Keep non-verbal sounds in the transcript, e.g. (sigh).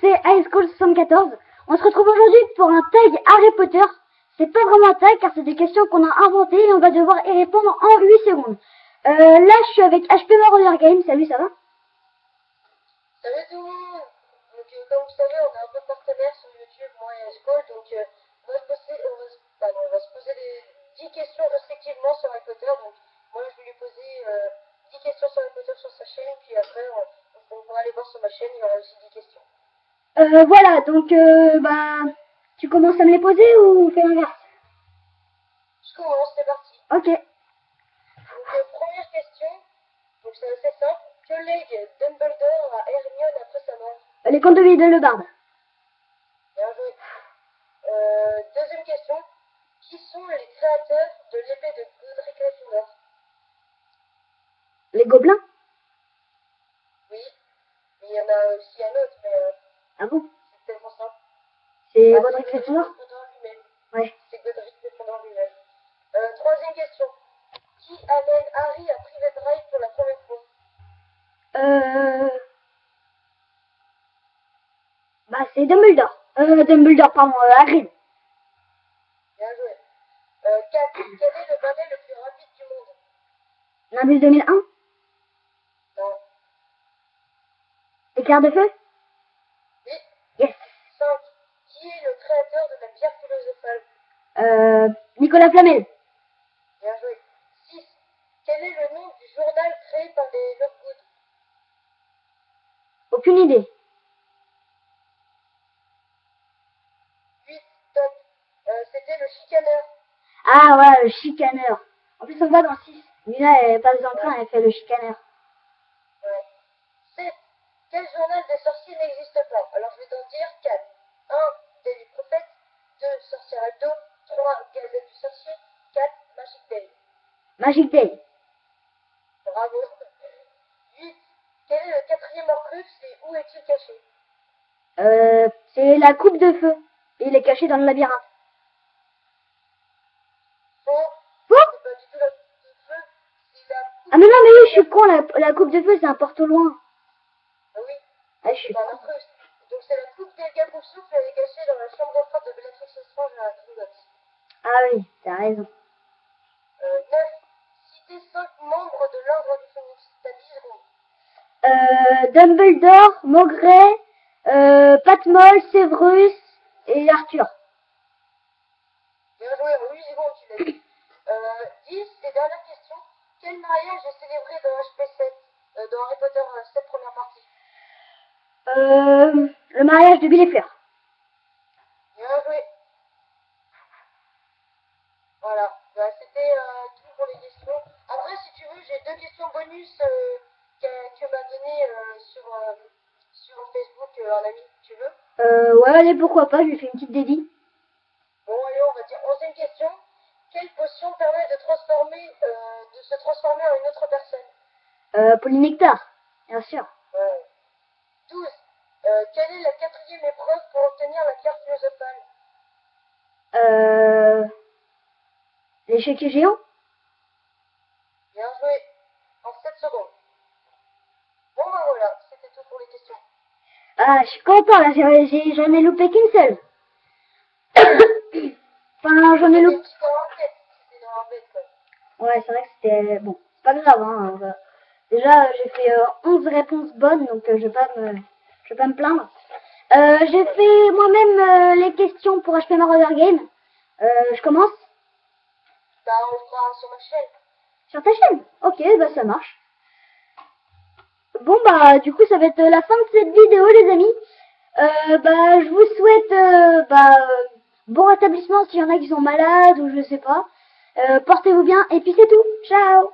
c'est High School 74. On se retrouve aujourd'hui pour un tag Harry Potter. C'est pas vraiment un tag car c'est des questions qu'on a inventées et on va devoir y répondre en 8 secondes. Euh, là, je suis avec HP Marauder Game. Salut, ça va? Salut tout le monde Donc euh, comme vous savez, on a un peu partenaire sur YouTube, moi et School, donc euh, on, va se poser, on, va, pardon, on va se poser les 10 questions respectivement sur Harry Potter. Donc moi je vais lui poser euh, 10 questions sur Harry Potter sur sa chaîne, puis après on, on pourra aller voir sur ma chaîne, il y aura aussi 10 questions. Euh, Voilà, donc euh, bah, tu commences à me les poser ou on fait l'inverse? Je commence, c'est parti. Ok. Donc euh, première question, donc c'est assez simple. Que lègue Dumbledore à Hermione après sa mort? Les contes de vie de Le Barde. Bien joué. Euh, deuxième question. Qui sont les créateurs de l'épée de Godric Gryffondor Les gobelins? Oui. Il y en a aussi un autre, mais euh, Ah bon c'est tellement simple. C'est Gryffondor lui-même. Ouais. C'est Godric Gryffondor lui-même. Euh, troisième question. Qui amène Harry à Private Drive pour la première fois? Euh... Bah, c'est Dumbledore. Euh, Dumbledore, pardon, euh, Hagrid. Bien joué. Euh, 4. Quel est le balai le plus rapide du monde? Nimbus 2001 Non. Éclair de feu Oui. Yes. 5. Qui est le créateur de la pierre philosophale Euh, Nicolas Flamel. Bien joué. 6. Quel est le nom du journal créé par les Lockwood? Aucune idée. 8. Top. Euh, C'était le chicaneur. Ah, voilà, le chicaneur. En plus, on voit dans le 6. Luna, elle passe dans le train, elle fait le chicaneur. Ouais. 7. Quel journal des sorciers Magic Day. Bravo. 8. Quel est le quatrième Horcrux et où est-il caché? Euh, c'est la coupe de feu. Il est caché dans le labyrinthe. Faux C'est pas du tout la coupe de feu. La coupe. Ah, mais non, mais oui, je suis con, la, la coupe de feu, c'est un porte au loin. Ah oui. Ah, je suis con. Donc c'est la coupe d'Elga Poufsouffle. Elle est cachée dans la chambre froide de Bellatrix Lestrange à Gringotts. Ah oui, t'as raison. Dumbledore, Maugret, euh, Patmol, Severus et Arthur. Bien joué, en 8 secondes, tu l'as dit. Euh, 10, et dernière question. Quel mariage est célébré dans HP7, euh, dans Harry Potter euh, 7 première partie Euh, le mariage de Bill et Fleur. Bien joué. Voilà, bah, c'était euh, tout pour les questions. Après, si tu veux, j'ai deux questions bonus euh, que, que m'a donné euh, sur, euh, sur Facebook euh, un ami, tu veux Euh, ouais, allez, pourquoi pas, je lui fais une petite dédie. Bon, allez, on va dire onzième question. Quelle potion permet de transformer, euh, de se transformer en une autre personne Euh, Polynectar, bien sûr. Ouais. 12. Euh, quelle est la quatrième épreuve pour obtenir la pierre philosophale Euh, l'échiquier géant Bien joué. En 7 secondes. Bon, ben voilà, c'était tout pour les questions. Ah, je suis content, là, j'en ai loupé qu'une seule. (coughs) enfin, j'en ai loupé... Ouais, c'est vrai que c'était... Bon, c'est pas grave, hein. Déjà, j'ai fait euh, 11 réponses bonnes, donc euh, je vais pas me... Je vais pas me plaindre. Euh, j'ai fait moi-même euh, les questions pour HP Marauder Game. Je commence Bah, on le fera sur ma chaîne. sur ta chaîne. Ok, bah ça marche. Bon bah du coup ça va être la fin de cette vidéo les amis. Euh, bah je vous souhaite euh, bah, euh, bon rétablissement s'il y en a qui sont malades ou je sais pas. Euh, Portez-vous bien et puis c'est tout. Ciao